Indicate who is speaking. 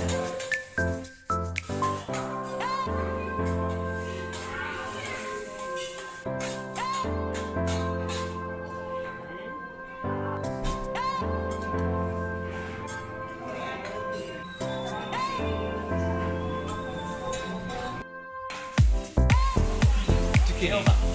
Speaker 1: 给
Speaker 2: 我吧。